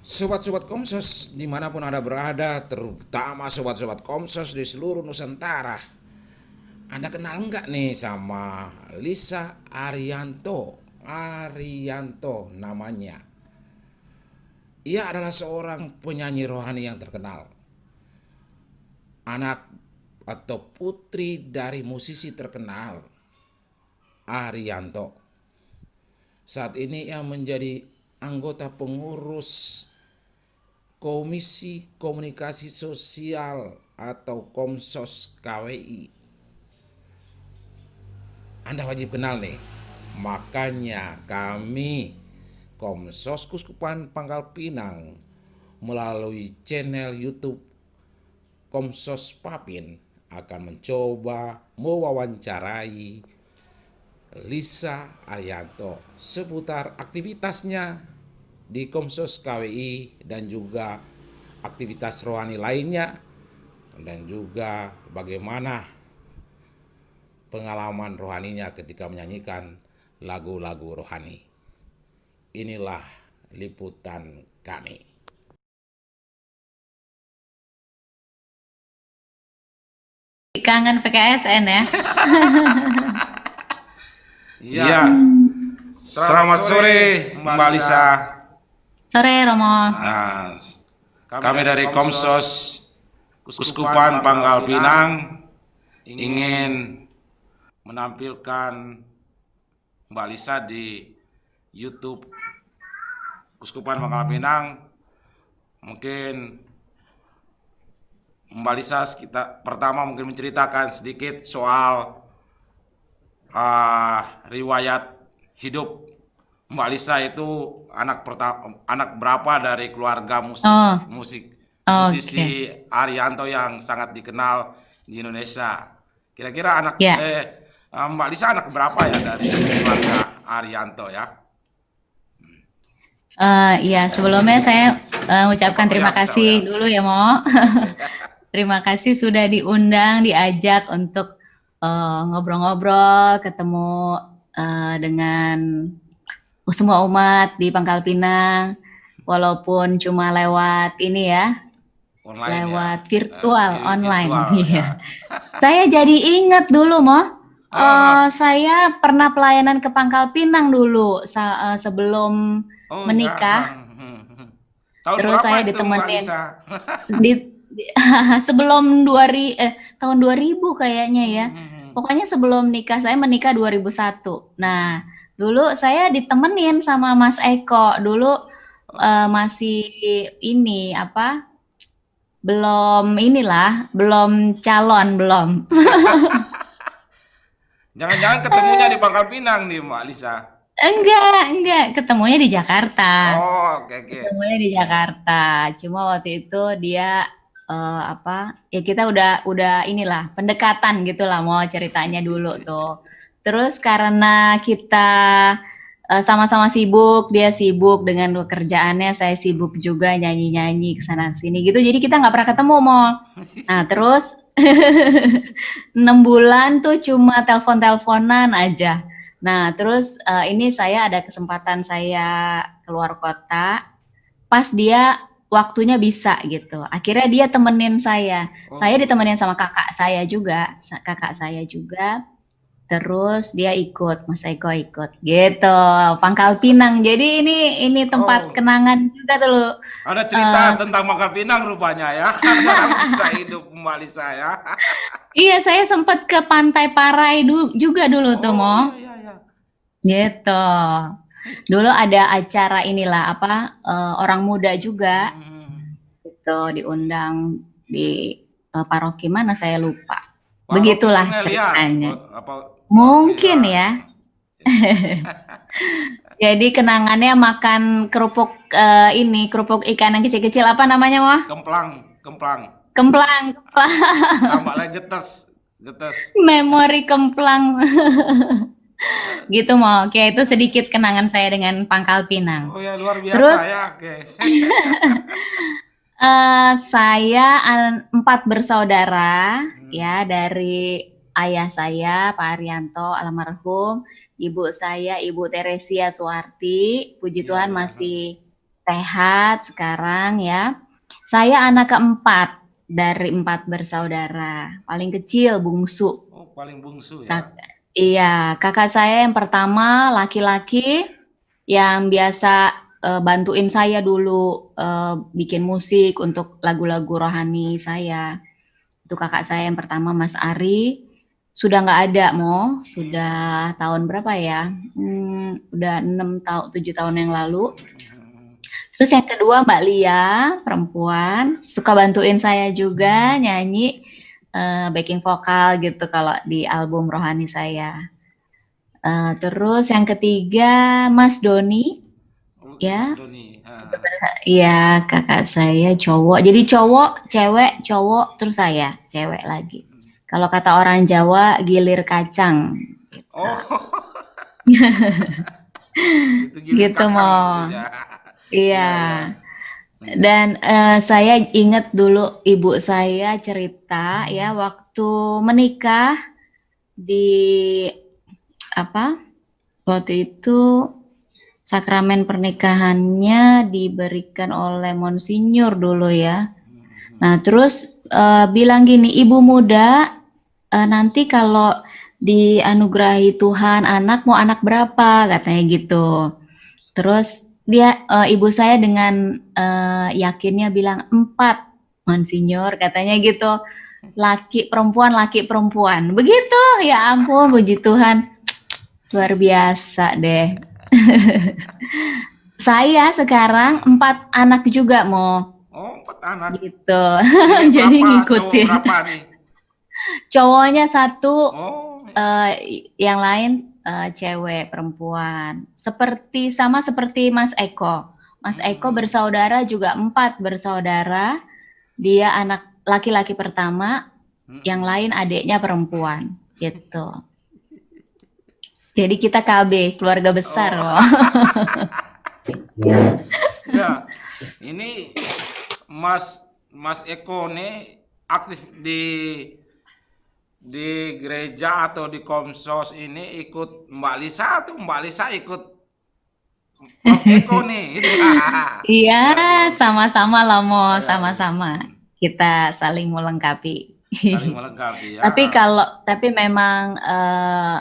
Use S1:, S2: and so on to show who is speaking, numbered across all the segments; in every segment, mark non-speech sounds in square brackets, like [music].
S1: Sobat-sobat Komsos di mana pun Anda berada, terutama sobat-sobat Komsos di seluruh Nusantara. Anda kenal nggak nih sama Lisa Arianto? Arianto namanya. Ia adalah seorang penyanyi rohani yang terkenal. Anak atau putri dari musisi terkenal Arianto. Saat ini ia menjadi anggota pengurus Komisi Komunikasi Sosial atau Komsos KWI. Anda wajib kenal nih. Makanya kami Komsos Kuskupan Pangkal Pinang melalui channel YouTube Komsos Papin akan mencoba mewawancarai Lisa Arianto seputar aktivitasnya di Komsos KWI dan juga aktivitas rohani lainnya dan juga bagaimana pengalaman rohaninya ketika menyanyikan lagu-lagu rohani. Inilah liputan kami.
S2: Kangen PKSN ya. [laughs]
S1: Iya. Selamat sore Mbak Lisa.
S2: Sore Romo.
S1: Nah, kami dari Komsos Kuskupan Pangkal Pinang ingin menampilkan Mbak Lisa di YouTube Kuskupan Pangkal Pinang. Mungkin Mbak Lisa kita pertama mungkin menceritakan sedikit soal uh, riwayat hidup Mbak Lisa itu anak pertama anak berapa dari keluarga musik oh. musik oh, musisi okay. Arianto yang sangat dikenal di Indonesia. Kira-kira anak yeah. eh Mbak Lisa anak berapa ya dari keluarga Arianto ya?
S2: Uh, iya sebelumnya saya uh, ucapkan terima kasih ya. dulu ya Mo. [laughs] terima kasih sudah diundang, diajak untuk ngobrol-ngobrol, uh, ketemu uh, dengan semua umat di Pangkal Pinang, walaupun cuma lewat ini ya, online ya? lewat ya? virtual uh, online. Virtual, ya. [laughs] saya jadi ingat dulu, Mo. Uh, uh, saya pernah pelayanan ke Pangkal Pinang dulu sa uh, sebelum oh, menikah. Ya.
S1: Tahun Terus saya ditemenin [laughs] [laughs]
S2: di, di sebelum dua ri, eh, tahun 2000 kayaknya ya. Hmm. Pokoknya sebelum nikah saya menikah 2001. Nah, Dulu saya ditemenin sama Mas Eko. Dulu uh, masih ini apa? Belum inilah, belum calon belum. [laughs]
S1: Jangan-jangan ketemunya di Pangkal Pinang nih, Mbak Lisa.
S2: Enggak, enggak, ketemunya di Jakarta.
S1: Oh, oke okay. Okay.
S2: Ketemunya di Jakarta. Cuma waktu itu dia uh, apa? Ya kita udah udah inilah pendekatan gitulah mau ceritanya dulu tuh. Terus karena kita eh, sama-sama uh, sibuk, dia sibuk dengan pekerjaannya, saya sibuk juga nyanyi-nyanyi ke sana sini gitu. Jadi kita nggak pernah ketemu, Mo. Nah, terus [laughs] enam bulan tuh cuma telepon-teleponan aja. Nah, terus uh, ini saya ada kesempatan saya keluar kota. Pas dia waktunya bisa gitu. Akhirnya dia temenin saya. Oh. Saya ditemenin sama kakak saya juga, kakak saya juga Terus dia ikut, Mas Eko ikut, gitu. Pangkal Pinang. Jadi ini ini tempat oh. kenangan juga tuh.
S1: Ada cerita uh, tentang Pangkal Pinang rupanya ya. [laughs] bisa hidup kembali saya. [laughs]
S2: iya, saya sempat ke Pantai Parai du juga dulu oh, tuh, Mo. Iya, iya, iya. Gitu. Dulu ada acara inilah apa uh, orang muda juga. Hmm. Gitu diundang di uh, paroki mana saya lupa. Begitulah ceritanya. Apa, Mungkin ya. [laughs] Jadi kenangannya makan kerupuk uh, ini, kerupuk ikan yang kecil-kecil apa namanya, Wah?
S1: Kemplang, kemplang.
S2: Kemplang, kemplang.
S1: Tambah lagi getes, getes.
S2: Memori kemplang. [laughs] gitu mau oke itu sedikit kenangan saya dengan Pangkal Pinang.
S1: Oh ya luar biasa Terus, ya, oke. [laughs]
S2: uh, saya empat bersaudara hmm. ya dari ayah saya Pak Arianto almarhum, ibu saya Ibu Teresia Suwarti, puji ya, Tuhan ya. masih sehat sekarang ya. Saya anak keempat dari empat bersaudara, paling kecil bungsu.
S1: Oh, paling bungsu ya.
S2: Nah, iya, kakak saya yang pertama laki-laki yang biasa uh, bantuin saya dulu uh, bikin musik untuk lagu-lagu rohani saya. Itu kakak saya yang pertama Mas Ari. Sudah nggak ada, Mo. Sudah tahun berapa ya? Hmm, udah enam tahun, tujuh tahun yang lalu. Terus yang kedua Mbak Lia, perempuan, suka bantuin saya juga nyanyi uh, backing vokal gitu kalau di album rohani saya. Uh, terus yang ketiga Mas Doni, ya. Ah. Iya, kakak saya cowok. Jadi cowok, cewek, cowok, terus saya, cewek lagi. Kalau kata orang Jawa, gilir kacang. Gitu. Oh. [laughs] gitu, gitu mau. Gitu ya. Iya. Ya. Dan uh, saya ingat dulu ibu saya cerita ya waktu menikah di apa? Waktu itu sakramen pernikahannya diberikan oleh Monsinyur dulu ya. Nah, terus uh, bilang gini, "Ibu muda, uh, nanti kalau dianugerahi Tuhan anak mau anak berapa? Katanya gitu. Terus dia uh, ibu saya dengan uh, yakinnya bilang empat monsinyur katanya gitu. Laki perempuan laki perempuan. Begitu ya ampun puji Tuhan. Luar biasa deh [laughs] saya sekarang empat anak juga mau
S1: oh empat anak
S2: gitu [laughs] jadi ngikutin Cowoknya satu, oh. uh, yang lain uh, cewek perempuan. Seperti sama seperti Mas Eko. Mas hmm. Eko bersaudara juga empat bersaudara. Dia anak laki-laki pertama, hmm. yang lain adiknya perempuan, gitu. Jadi kita KB, keluarga besar oh. loh. [laughs]
S1: ya, ini Mas Mas Eko nih aktif di di gereja atau di komsos ini ikut Mbak Lisa atau Mbak Lisa ikut Eko [laughs] nih? [laughs]
S2: iya, sama-sama lah mau iya. sama-sama. Kita saling melengkapi. Saling melengkapi ya. tapi kalau tapi memang uh,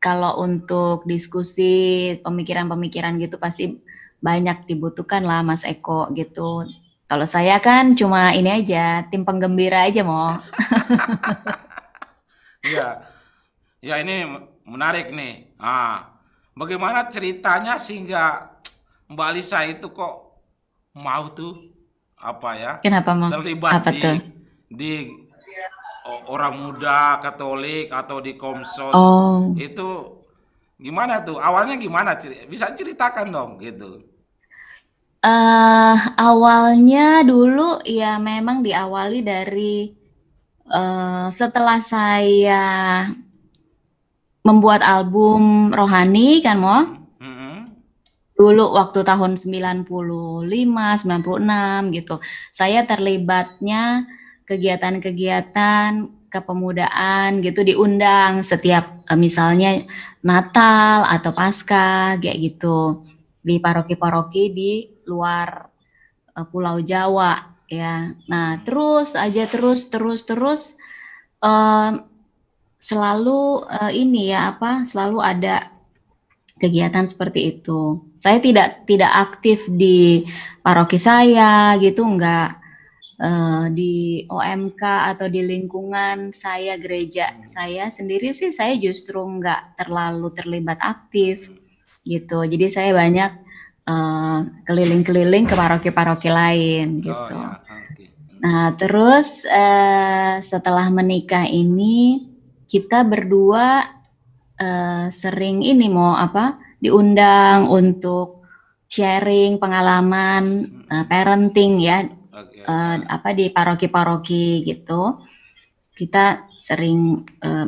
S2: kalau untuk diskusi pemikiran-pemikiran gitu pasti banyak dibutuhkan lah Mas Eko gitu. Kalau saya kan cuma ini aja, tim penggembira aja mau. [laughs]
S1: Iya. Ya ini menarik nih. Ah, bagaimana ceritanya sehingga Mbak Lisa itu kok mau tuh apa ya?
S2: Kenapa mau?
S1: Terlibat apa di, tuh? di orang muda Katolik atau di Komsos oh. itu gimana tuh? Awalnya gimana? Bisa ceritakan dong gitu.
S2: Uh, awalnya dulu ya memang diawali dari uh, setelah saya membuat album rohani kan mo mm-hmm. dulu waktu tahun 95 96 gitu saya terlibatnya kegiatan-kegiatan kepemudaan gitu diundang setiap uh, misalnya Natal atau Paskah kayak gitu di paroki-paroki di luar uh, Pulau Jawa ya. Nah, terus aja terus terus terus selalu uh, ini ya apa? Selalu ada kegiatan seperti itu. Saya tidak tidak aktif di paroki saya gitu enggak uh, di OMK atau di lingkungan saya gereja saya sendiri sih saya justru enggak terlalu terlibat aktif gitu. Jadi saya banyak Eh, keliling-keliling ke paroki-paroki lain oh, gitu. Oh, ya. okay. Nah terus uh, setelah menikah ini kita berdua uh, sering ini mau apa diundang untuk sharing pengalaman uh, parenting ya. Uh, apa di paroki-paroki gitu. Kita sering uh,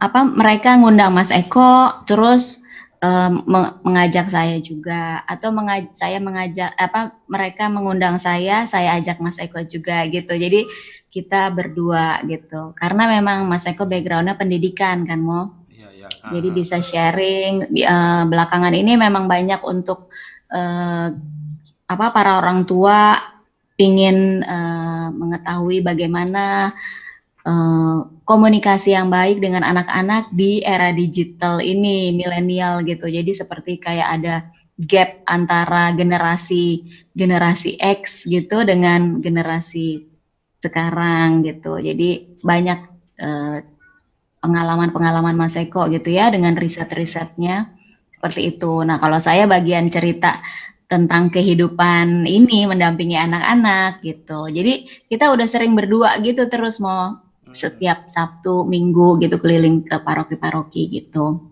S2: apa mereka ngundang Mas Eko terus um, mengajak saya juga atau mengaj saya mengajak apa mereka mengundang saya saya ajak Mas Eko juga gitu jadi kita berdua gitu karena memang Mas Eko backgroundnya pendidikan kan mo ya, ya. jadi bisa sharing uh, belakangan ini memang banyak untuk uh, apa para orang tua ingin uh, mengetahui bagaimana uh, komunikasi yang baik dengan anak-anak di era digital ini milenial gitu. Jadi seperti kayak ada gap antara generasi generasi X gitu dengan generasi sekarang gitu. Jadi banyak uh, pengalaman-pengalaman Mas Eko gitu ya dengan riset-risetnya seperti itu. Nah, kalau saya bagian cerita tentang kehidupan ini mendampingi anak-anak gitu. Jadi kita udah sering berdua gitu terus mau hmm. setiap Sabtu, Minggu gitu keliling ke paroki-paroki gitu.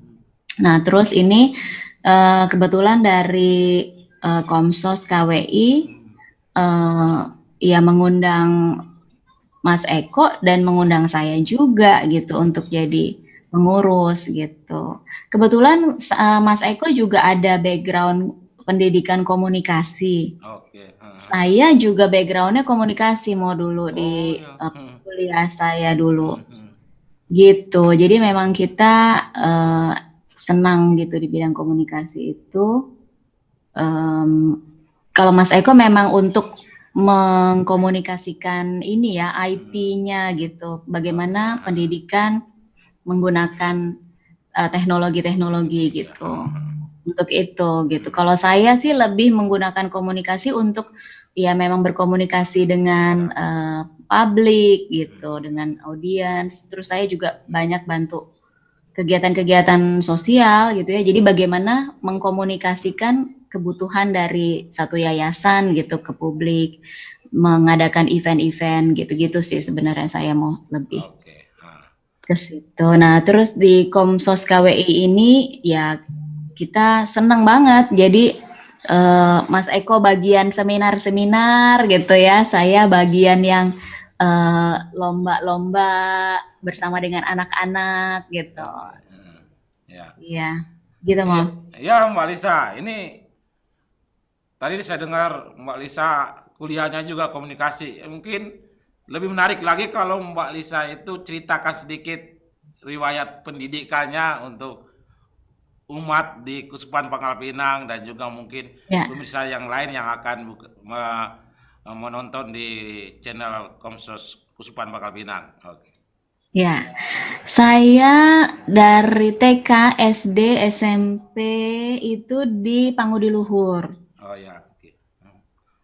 S2: Nah, terus ini uh, kebetulan dari uh, Komsos KWI uh, ya mengundang Mas Eko dan mengundang saya juga gitu untuk jadi pengurus gitu. Kebetulan uh, Mas Eko juga ada background pendidikan komunikasi. Oke. Uh. Saya juga backgroundnya komunikasi mau dulu oh, di ya. uh, kuliah saya dulu. Hmm, hmm. Gitu. Jadi memang kita uh, senang gitu di bidang komunikasi itu. Um, kalau Mas Eko memang untuk mengkomunikasikan ini ya IP-nya gitu. Bagaimana pendidikan menggunakan uh, teknologi-teknologi gitu. Untuk itu gitu. Kalau saya sih lebih menggunakan komunikasi untuk ya memang berkomunikasi dengan uh, publik gitu, dengan audiens. Terus saya juga banyak bantu kegiatan-kegiatan sosial gitu ya. Jadi bagaimana mengkomunikasikan kebutuhan dari satu yayasan gitu ke publik, mengadakan event-event gitu-gitu sih sebenarnya saya mau lebih ke situ. Nah, terus di Komsos KWI ini ya kita senang banget. Jadi uh, Mas Eko bagian seminar-seminar gitu ya, saya bagian yang eh, lomba-lomba uh, bersama dengan anak-anak gitu. Hmm, ya. Iya, gitu mau.
S1: Ya, Mbak Lisa, ini Tadi saya dengar Mbak Lisa kuliahnya juga komunikasi. Mungkin lebih menarik lagi kalau Mbak Lisa itu ceritakan sedikit riwayat pendidikannya untuk umat di Kusupan Pangkal Pinang dan juga mungkin ya. pemirsa yang lain yang akan menonton di channel Komsos Kusupan Pangkal Pinang. Oke.
S2: Ya, saya dari TK, SD, SMP itu di Pangudi Luhur. Oh ya, oke.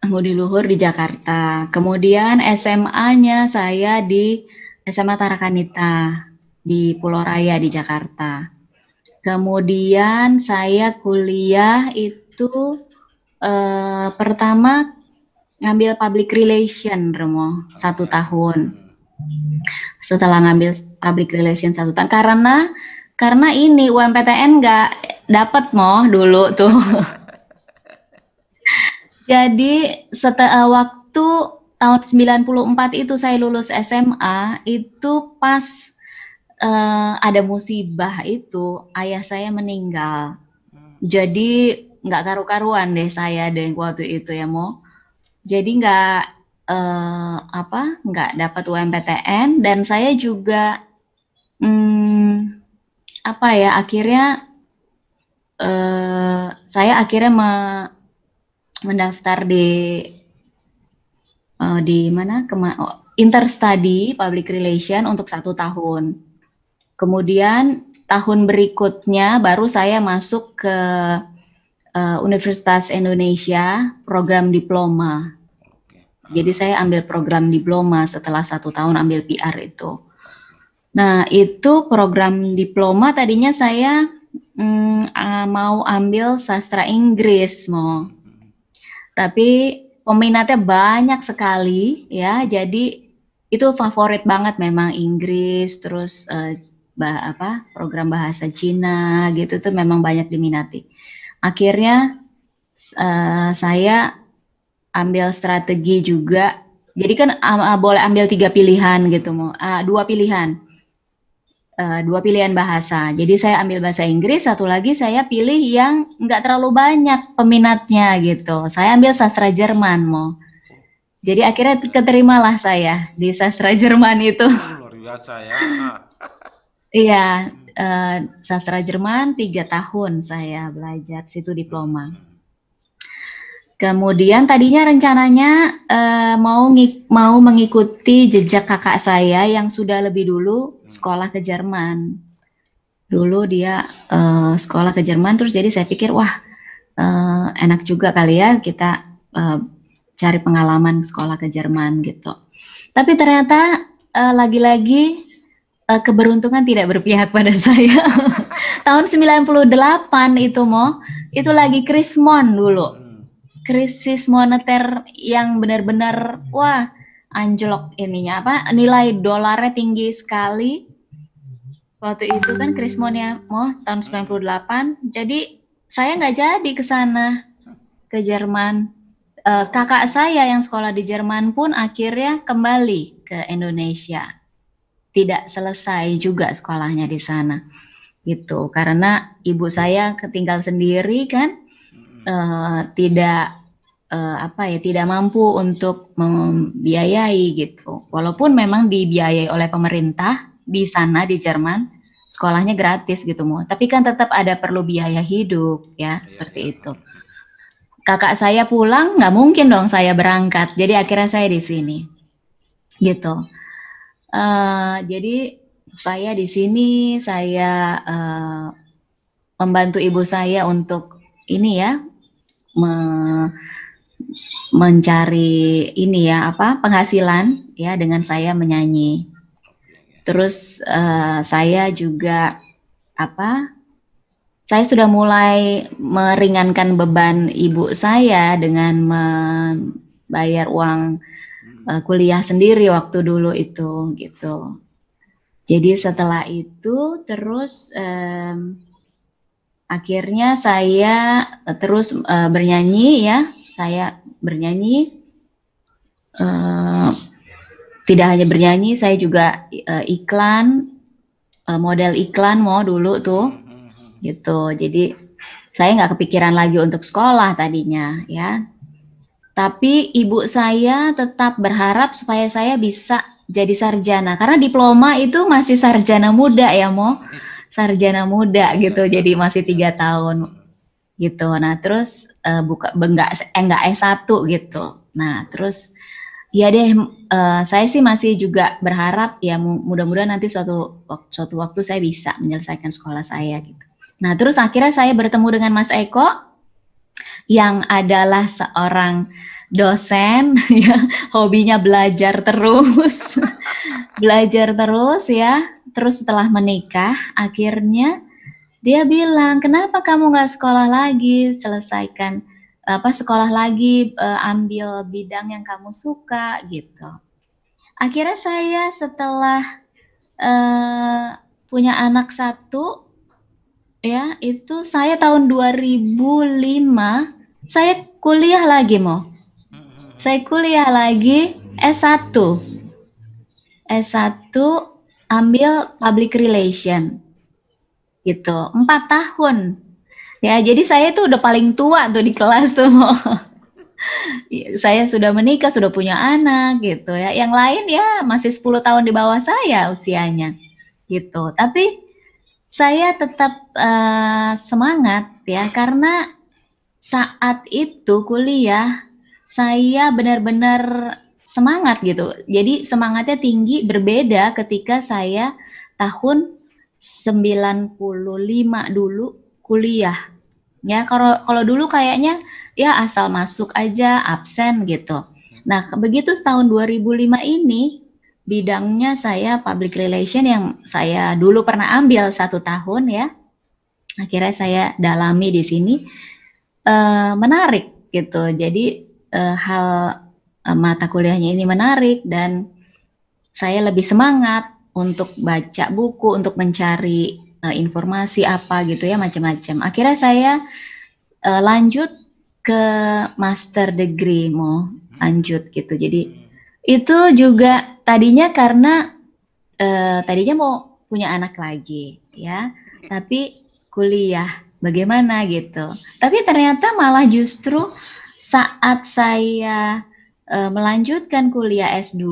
S2: Budi Luhur di Jakarta. Kemudian SMA-nya saya di SMA Tarakanita di Pulau Raya di Jakarta. Kemudian saya kuliah itu eh, pertama ngambil public relation, Remo, satu tahun. Setelah ngambil public relation satu tahun, karena karena ini UMPTN nggak dapat mo dulu tuh. [laughs] Jadi setelah waktu tahun 94 itu saya lulus SMA itu pas uh, ada musibah itu ayah saya meninggal. Hmm. Jadi nggak karu-karuan deh saya deh waktu itu ya mau. Jadi nggak uh, apa nggak dapat UMPTN dan saya juga hmm, apa ya akhirnya uh, saya akhirnya me, mendaftar di uh, di mana kema oh, interstudy public relation untuk satu tahun. Kemudian tahun berikutnya baru saya masuk ke uh, Universitas Indonesia program diploma. Jadi saya ambil program diploma setelah satu tahun ambil PR itu. Nah itu program diploma tadinya saya mm, uh, mau ambil sastra Inggris mau tapi peminatnya banyak sekali ya. Jadi itu favorit banget memang Inggris terus uh, bah, apa program bahasa Cina gitu tuh memang banyak diminati. Akhirnya uh, saya ambil strategi juga. Jadi kan uh, boleh ambil tiga pilihan gitu mau uh, dua pilihan uh, dua pilihan bahasa. Jadi saya ambil bahasa Inggris, satu lagi saya pilih yang nggak terlalu banyak peminatnya gitu. Saya ambil sastra Jerman mau. Jadi akhirnya keterimalah saya di sastra Jerman itu. Luar biasa ya. Iya, uh, sastra Jerman tiga tahun saya belajar situ diploma. Kemudian tadinya rencananya uh, mau mau mengikuti jejak kakak saya yang sudah lebih dulu sekolah ke Jerman. Dulu dia uh, sekolah ke Jerman, terus jadi saya pikir wah uh, enak juga kali ya kita uh, cari pengalaman sekolah ke Jerman gitu. Tapi ternyata lagi-lagi uh, keberuntungan tidak berpihak pada [laughs] saya. Tahun 98 itu mau itu lagi krismon dulu. Krisis moneter yang benar-benar wah anjlok ininya. Apa? Nilai dolarnya tinggi sekali. Waktu itu kan krismonnya mau tahun 98 jadi saya nggak jadi ke sana ke Jerman. Uh, kakak saya yang sekolah di Jerman pun akhirnya kembali ke Indonesia tidak selesai juga sekolahnya di sana gitu karena ibu saya ketinggal sendiri kan uh, tidak uh, apa ya tidak mampu untuk membiayai gitu. Walaupun memang dibiayai oleh pemerintah di sana di Jerman sekolahnya gratis gitu mau, tapi kan tetap ada perlu biaya hidup ya, ya seperti ya. itu. Kakak saya pulang nggak mungkin dong saya berangkat, jadi akhirnya saya di sini gitu. Uh, jadi saya di sini saya uh, membantu ibu saya untuk ini ya me, mencari ini ya apa penghasilan ya dengan saya menyanyi. Terus uh, saya juga apa? Saya sudah mulai meringankan beban ibu saya dengan membayar uang uh, kuliah sendiri waktu dulu itu gitu. Jadi setelah itu terus um, akhirnya saya terus uh, bernyanyi ya, saya bernyanyi. Uh, tidak hanya bernyanyi, saya juga uh, iklan, uh, model iklan mau dulu tuh, gitu. Jadi saya nggak kepikiran lagi untuk sekolah tadinya, ya. Tapi ibu saya tetap berharap supaya saya bisa jadi sarjana. Karena diploma itu masih sarjana muda ya mo. Sarjana muda gitu jadi masih tiga tahun gitu. Nah terus uh, buka enggak enggak S1 gitu. Nah terus ya deh uh, saya sih masih juga berharap ya mudah-mudahan nanti suatu suatu waktu saya bisa menyelesaikan sekolah saya gitu. Nah terus akhirnya saya bertemu dengan Mas Eko yang adalah seorang dosen [laughs] ya hobinya belajar terus. [laughs] Belajar terus ya. Terus setelah menikah akhirnya dia bilang kenapa kamu nggak sekolah lagi? Selesaikan apa sekolah lagi uh, ambil bidang yang kamu suka gitu. Akhirnya saya setelah uh, punya anak satu ya itu saya tahun 2005 saya kuliah lagi mau saya kuliah lagi S1. S1 ambil public relation. Gitu, empat tahun. Ya, jadi saya tuh udah paling tua tuh di kelas tuh. [laughs] saya sudah menikah, sudah punya anak gitu ya. Yang lain ya masih 10 tahun di bawah saya usianya. Gitu. Tapi saya tetap uh, semangat ya karena saat itu kuliah saya benar-benar semangat gitu. Jadi semangatnya tinggi berbeda ketika saya tahun 95 dulu kuliah. Ya, kalau kalau dulu kayaknya ya asal masuk aja absen gitu. Nah, begitu tahun 2005 ini bidangnya saya public relation yang saya dulu pernah ambil satu tahun ya. Akhirnya saya dalami di sini uh, menarik gitu. Jadi uh, hal uh, mata kuliahnya ini menarik dan saya lebih semangat untuk baca buku, untuk mencari uh, informasi apa gitu ya macam-macam. Akhirnya saya uh, lanjut ke master degree mau lanjut gitu. Jadi itu juga tadinya karena uh, tadinya mau punya anak lagi ya, tapi kuliah bagaimana gitu. Tapi ternyata malah justru saat saya uh, melanjutkan kuliah S2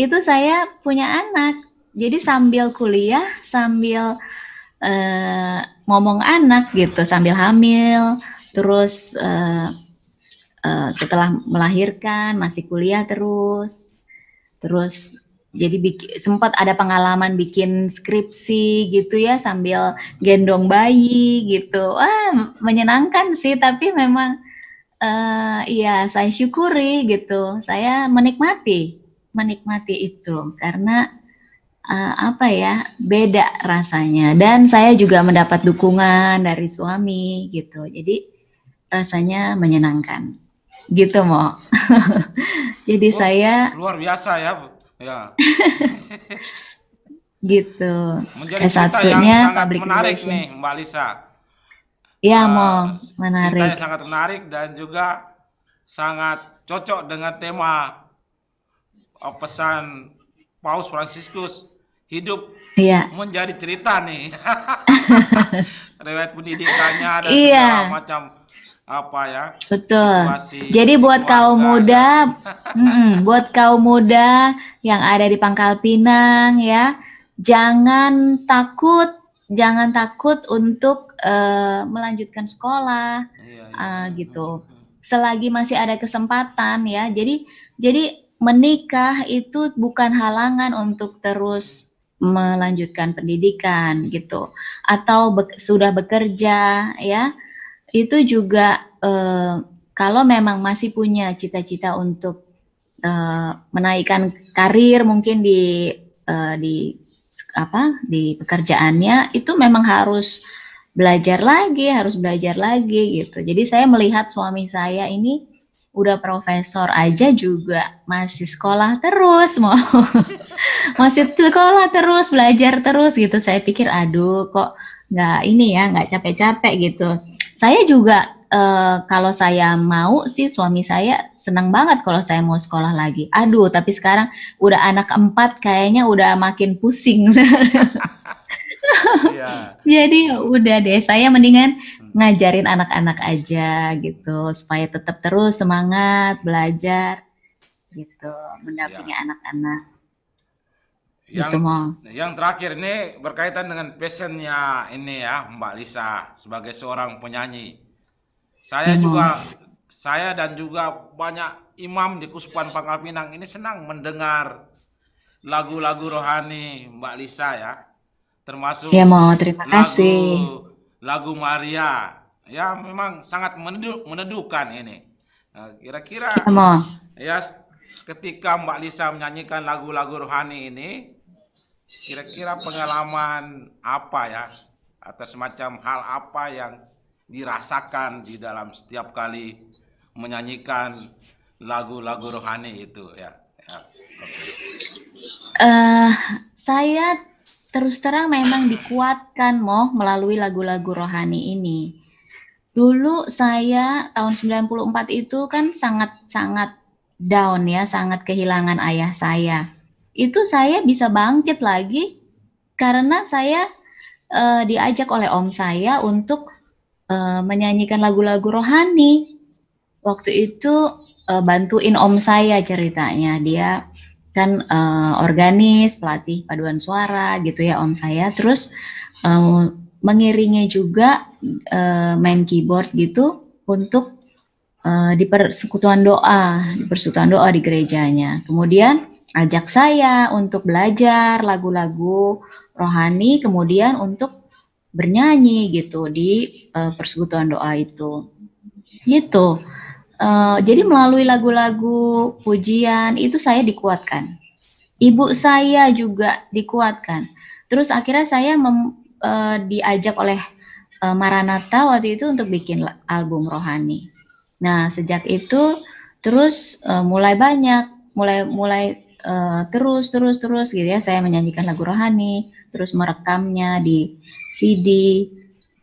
S2: itu saya punya anak. Jadi sambil kuliah, sambil uh, ngomong anak gitu, sambil hamil, terus uh, uh, setelah melahirkan masih kuliah terus, terus jadi sempat ada pengalaman bikin skripsi gitu ya sambil gendong bayi gitu. Wah, menyenangkan sih tapi memang uh, ya saya syukuri gitu. Saya menikmati menikmati itu karena uh, apa ya? beda rasanya dan saya juga mendapat dukungan dari suami gitu. Jadi rasanya menyenangkan. Gitu, Mo. [laughs] Jadi
S1: Oh,
S2: saya
S1: luar biasa ya. Ya. [laughs]
S2: gitu.
S1: Menjadi cerita yang
S2: S1-nya
S1: sangat
S2: public
S1: menarik
S2: relation.
S1: nih, Mbak Lisa.
S2: Ya,
S1: Eh,
S2: Mo,
S1: ceritanya
S2: menarik.
S1: sangat menarik dan juga sangat cocok dengan tema eh, pesan Paus Fransiskus hidup
S2: Iya.
S1: menjadi cerita nih. [laughs] Riwayat pendidikannya dan
S2: Iya.
S1: segala macam apa ya
S2: Betul. Jadi buat kaum
S1: keluarga
S2: muda, [laughs] mm-mm, buat kaum muda yang ada di Pangkal Pinang ya, jangan takut, jangan takut untuk eh, melanjutkan sekolah
S1: Iya, iya.
S2: ah, gitu. Selagi masih ada kesempatan ya. Jadi jadi menikah itu bukan halangan untuk terus melanjutkan pendidikan gitu atau be- sudah bekerja ya itu juga eh, kalau memang masih punya cita-cita untuk eh, menaikkan karir mungkin di eh, di apa di pekerjaannya itu memang harus belajar lagi harus belajar lagi gitu. Jadi saya melihat suami saya ini udah profesor aja juga masih sekolah terus mau [laughs] masih sekolah terus belajar terus gitu. Saya pikir aduh kok nggak ini ya nggak capek-capek gitu saya juga eh, kalau saya mau sih suami saya senang banget kalau saya mau sekolah lagi. Aduh tapi sekarang udah anak empat kayaknya udah makin pusing.
S1: Iya. [laughs]
S2: jadi ya udah deh saya mendingan ngajarin anak-anak aja gitu supaya tetap terus semangat belajar gitu mendampingi anak-anak
S1: Yang
S2: gitu mau
S1: yang terakhir ini berkaitan dengan passionnya ini ya Mbak Lisa sebagai seorang penyanyi. Saya
S2: Iya,
S1: juga saya dan juga banyak imam di Kuspan Pangkal Pinang ini senang mendengar lagu-lagu rohani Mbak Lisa ya. Termasuk
S2: ya mau terima
S1: lagu
S2: kasih
S1: lagu Maria ya memang sangat menedu- meneduhkan ini. Nah, Kira-kira
S2: ya mau
S1: ya ketika Mbak Lisa menyanyikan lagu-lagu rohani ini kira-kira pengalaman apa ya atau semacam hal apa yang dirasakan di dalam setiap kali menyanyikan lagu-lagu rohani itu ya. ya. oke.
S2: eh saya terus terang memang dikuatkan moh melalui lagu-lagu rohani ini. Dulu saya tahun 94 itu kan sangat-sangat down ya, sangat kehilangan ayah saya. Itu saya bisa bangkit lagi karena saya eh, diajak oleh om saya untuk eh, menyanyikan lagu-lagu rohani. Waktu itu eh, bantuin om saya ceritanya. Dia kan eh, organis, pelatih paduan suara gitu ya om saya. Terus eh, mengiringi juga eh, main keyboard gitu untuk eh, di persekutuan doa, di persekutuan doa di gerejanya. Kemudian ajak saya untuk belajar lagu-lagu rohani, kemudian untuk bernyanyi gitu di eh, persekutuan doa itu. Gitu. Eh, jadi melalui lagu-lagu pujian itu saya dikuatkan. Ibu saya juga dikuatkan. Terus akhirnya saya mem- eh, diajak oleh eh, Maranatha waktu itu untuk bikin album rohani. Nah, sejak itu terus eh, mulai banyak, mulai mulai eh, terus terus terus gitu ya saya menyanyikan lagu rohani, terus merekamnya di CD,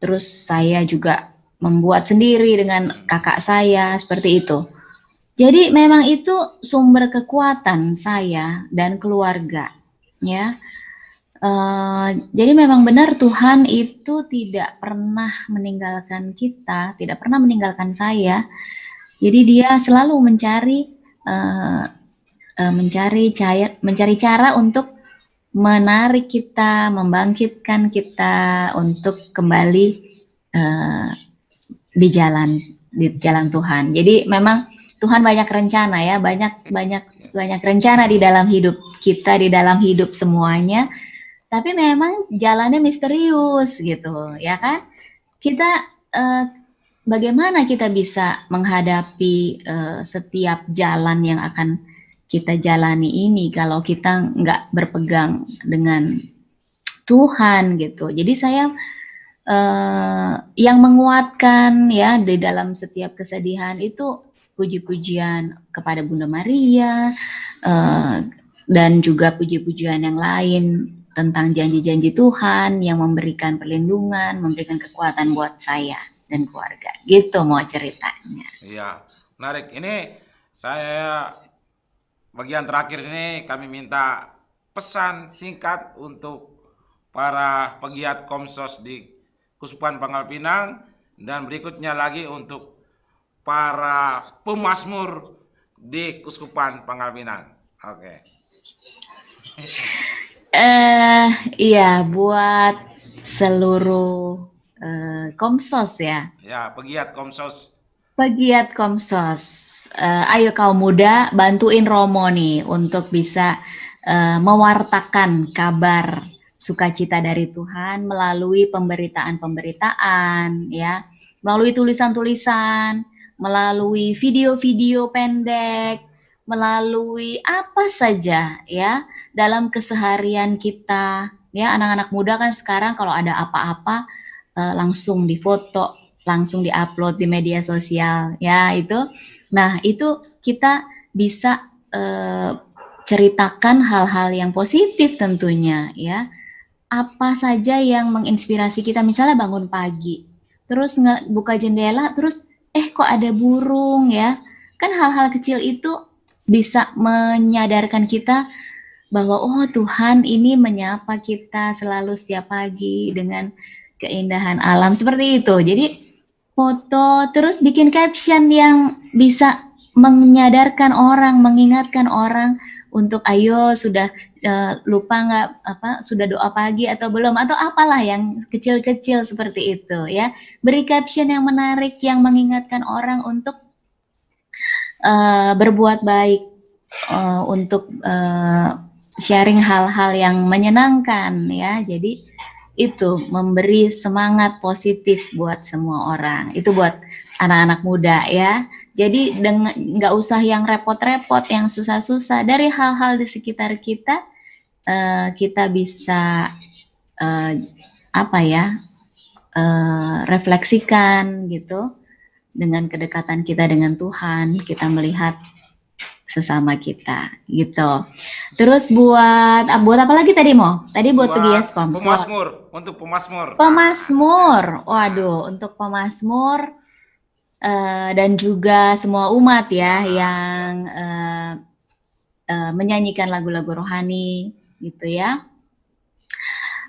S2: terus saya juga membuat sendiri dengan kakak saya seperti itu. Jadi memang itu sumber kekuatan saya dan keluarga, ya. Eh, jadi memang benar Tuhan itu tidak pernah meninggalkan kita, tidak pernah meninggalkan saya. Jadi dia selalu mencari eh, eh, mencari cair, mencari cara untuk menarik kita, membangkitkan kita untuk kembali eh, di jalan di jalan Tuhan. Jadi memang Tuhan banyak rencana ya, banyak banyak banyak rencana di dalam hidup kita, di dalam hidup semuanya. Tapi memang jalannya misterius gitu, ya kan? Kita eh, bagaimana kita bisa menghadapi uh, setiap jalan yang akan kita jalani ini kalau kita nggak berpegang dengan Tuhan gitu. Jadi saya uh, yang menguatkan ya di dalam setiap kesedihan itu puji-pujian kepada Bunda Maria uh, dan juga puji-pujian yang lain tentang janji-janji Tuhan yang memberikan perlindungan, memberikan kekuatan buat saya dan keluarga. Gitu mau ceritanya.
S1: Iya, menarik. Ini saya bagian terakhir ini kami minta pesan singkat untuk para pegiat Komsos di Kuspan Pangkal Pinang dan berikutnya lagi untuk para pemasmur di Kuskupan Pangkal Pinang. Oke. Okay. [laughs]
S2: Eh uh, iya buat seluruh uh, Komsos ya.
S1: Ya, pegiat Komsos.
S2: Pegiat Komsos. Uh, ayo kaum muda bantuin Romo nih untuk bisa uh, mewartakan kabar sukacita dari Tuhan melalui pemberitaan-pemberitaan ya, melalui tulisan-tulisan, melalui video-video pendek, melalui apa saja ya dalam keseharian kita ya anak-anak muda kan sekarang kalau ada apa-apa uh, langsung difoto, langsung diupload di media sosial, ya itu. Nah itu kita bisa uh, ceritakan hal-hal yang positif tentunya, ya. Apa saja yang menginspirasi kita, misalnya bangun pagi, terus nggak buka jendela, terus eh kok ada burung ya, kan hal-hal kecil itu bisa menyadarkan kita bahwa oh Tuhan ini menyapa kita selalu setiap pagi dengan keindahan alam seperti itu. Jadi foto terus bikin caption yang bisa menyadarkan orang, mengingatkan orang untuk ayo sudah uh, lupa nggak apa sudah doa pagi atau belum atau apalah yang kecil-kecil seperti itu ya. Beri caption yang menarik yang mengingatkan orang untuk uh, berbuat baik uh, untuk uh, sharing hal-hal yang menyenangkan ya. Jadi itu memberi semangat positif buat semua orang. Itu buat anak-anak muda ya. Jadi dengan nggak usah yang repot-repot, yang susah-susah. Dari hal-hal di sekitar kita, uh, kita bisa uh, apa ya uh, refleksikan gitu dengan kedekatan kita dengan Tuhan. Kita melihat sesama kita gitu. Terus buat ah, buat apa lagi tadi mau? Tadi buat, buat pegiat sponsor.
S1: Pemasmur, untuk pemasmur.
S2: Pemasmur. Waduh, untuk pemasmur uh, dan juga semua umat ya yang uh, uh, menyanyikan lagu-lagu rohani gitu ya.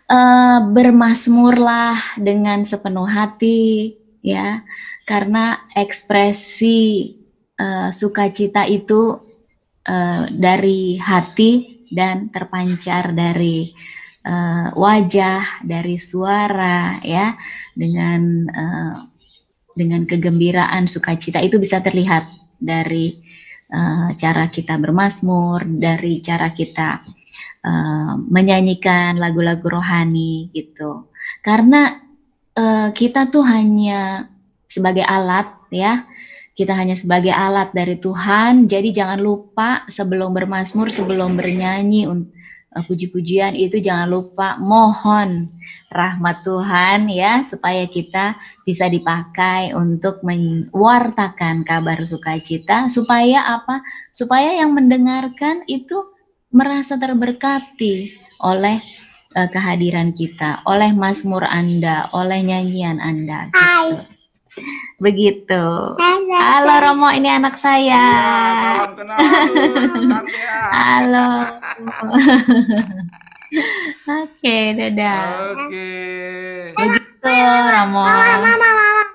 S2: Uh, bermasmurlah dengan sepenuh hati ya karena ekspresi uh, sukacita itu uh, dari hati dan terpancar dari uh, wajah, dari suara, ya, dengan uh, dengan kegembiraan, sukacita itu bisa terlihat dari uh, cara kita bermasmur, dari cara kita uh, menyanyikan lagu-lagu rohani gitu. Karena uh, kita tuh hanya sebagai alat ya kita hanya sebagai alat dari Tuhan. Jadi jangan lupa sebelum bermasmur, sebelum bernyanyi uh, puji-pujian itu jangan lupa mohon rahmat Tuhan ya supaya kita bisa dipakai untuk mewartakan kabar sukacita supaya apa? Supaya yang mendengarkan itu merasa terberkati oleh uh, kehadiran kita, oleh mazmur Anda, oleh nyanyian Anda gitu. Begitu. Halo. Halo Romo, ini anak saya. Ya, salam kenal. Halo. [laughs] Oke, dadah.
S1: Oke.
S2: Begitu Romo. Mama, mama, mama.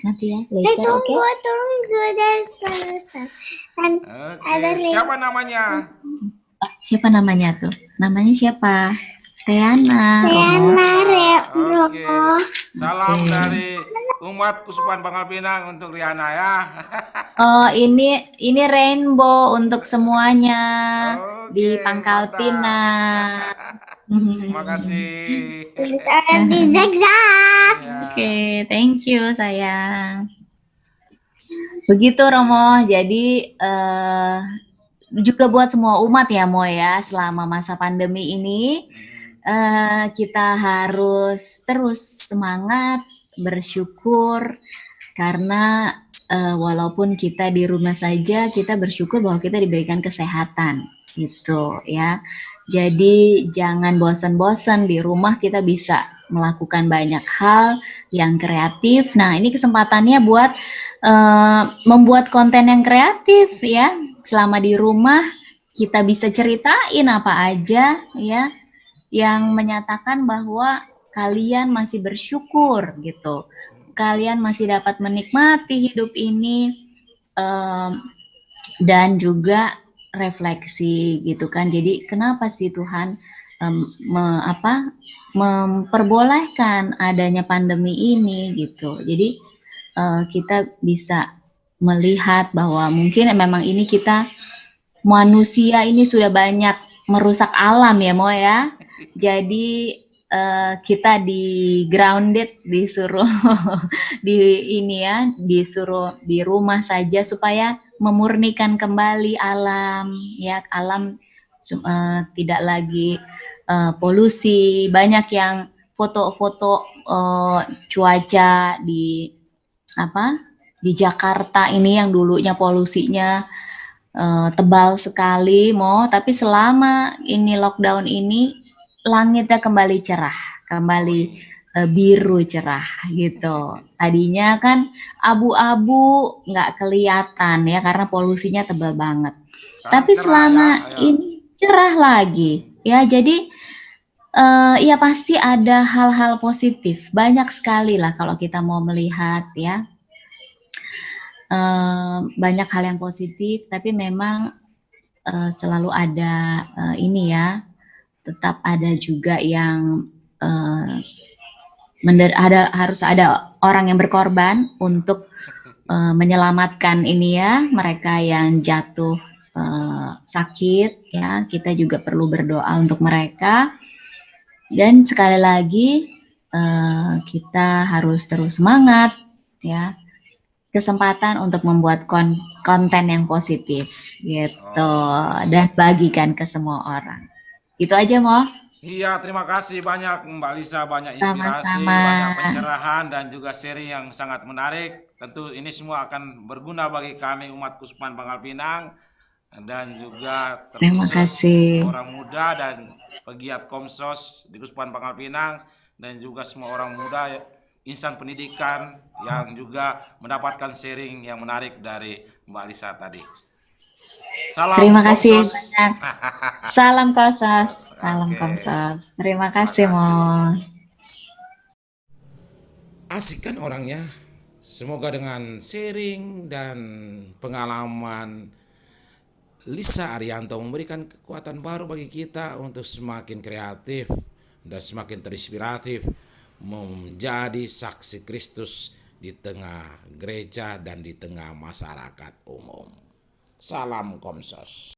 S2: Nanti ya, later,
S3: oke? Tunggu, okay? tunggu, dan selesai.
S1: Okay. Siapa namanya?
S2: Siapa namanya tuh? Namanya siapa? Riana.
S3: Riana, Romo.
S1: Oke. Salam okay. dari umat Kusupan Pangkal Pinang untuk Riana ya. [laughs]
S2: Oh, ini ini rainbow untuk semuanya di
S1: Oke,
S2: Pangkal
S1: mantap.
S2: Pinang.
S1: Terima kasih.
S3: Di zigzag.
S1: Ya.
S2: Oke, thank you sayang. Begitu Romo, jadi eh, juga buat semua umat ya Mo ya, selama masa pandemi ini eh, kita harus terus semangat, bersyukur karena eh, walaupun kita di rumah saja, kita bersyukur bahwa kita diberikan kesehatan gitu ya. Jadi jangan bosan-bosan di rumah kita bisa melakukan banyak hal yang kreatif. Nah, ini kesempatannya buat eh, membuat konten yang kreatif ya. Selama di rumah kita bisa ceritain apa aja ya yang menyatakan bahwa kalian masih bersyukur gitu. Kalian masih dapat menikmati hidup ini em, dan juga refleksi gitu kan. Jadi kenapa sih Tuhan em, me- apa memperbolehkan adanya pandemi ini gitu. Jadi eh, kita bisa melihat bahwa mungkin memang ini kita manusia ini sudah banyak merusak alam ya Mo ya. Jadi eh, kita di grounded disuruh [laughs] di ini ya disuruh di rumah saja supaya memurnikan kembali alam ya. Alam eh, tidak lagi eh, polusi. Banyak yang foto-foto eh, cuaca di apa di Jakarta ini yang dulunya polusinya eh, tebal sekali mau. Tapi selama ini lockdown ini langitnya kembali cerah kembali eh, biru cerah gitu. Tadinya kan abu-abu nggak kelihatan ya karena polusinya tebal banget.
S1: Sekarang
S2: tapi
S1: cerah
S2: selama
S1: ya, ya.
S2: ini cerah lagi. Ya jadi eh, ya pasti ada hal-hal positif. Banyak sekali lah kalau kita mau melihat ya. Eh, banyak hal yang positif tapi memang eh, selalu ada eh, ini ya tetap ada juga yang mender- ada harus ada orang yang berkorban untuk eh, menyelamatkan ini ya mereka yang jatuh eh, sakit ya. Kita juga perlu berdoa untuk mereka. Dan sekali lagi eh, kita harus terus semangat ya. Kesempatan untuk membuat kon- konten yang positif gitu. Dan bagikan ke semua orang itu aja mo
S1: Iya, terima kasih banyak Mbak Lisa, banyak inspirasi,
S2: Sama-sama.
S1: banyak pencerahan dan juga sharing yang sangat menarik. Tentu ini semua akan berguna bagi kami umat Kuspan Pangkal Pinang dan juga
S2: Terima kasih.
S1: orang muda dan pegiat Komsos di Kuspan Pangkal Pinang dan juga semua orang muda insan pendidikan yang juga mendapatkan sharing yang menarik dari Mbak Lisa tadi. Salam
S2: terima kasih
S1: Komsos.
S2: banyak [laughs] salam kosas salam
S1: Oke.
S2: komsos terima kasih mo
S1: asik kan orangnya. Semoga dengan sharing dan pengalaman Lisa Arianto memberikan kekuatan baru bagi kita untuk semakin kreatif dan semakin terinspiratif menjadi saksi Kristus di tengah gereja dan di tengah masyarakat umum. Salam Komsos.